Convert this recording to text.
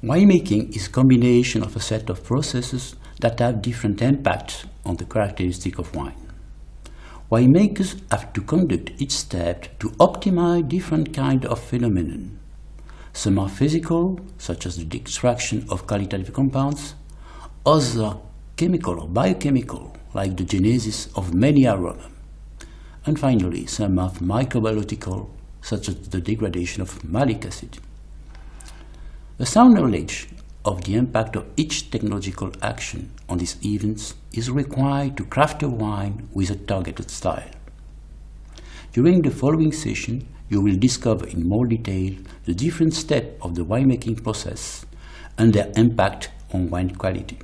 Winemaking is a combination of a set of processes that have different impacts on the characteristic of wine. Winemakers have to conduct each step to optimize different kinds of phenomenon. Some are physical, such as the extraction of qualitative compounds. Others are chemical or biochemical, like the genesis of many aromas. And finally, some are microbiological, such as the degradation of malic acid. A sound knowledge of the impact of each technological action on these events is required to craft a wine with a targeted style. During the following session, you will discover in more detail the different steps of the winemaking process and their impact on wine quality.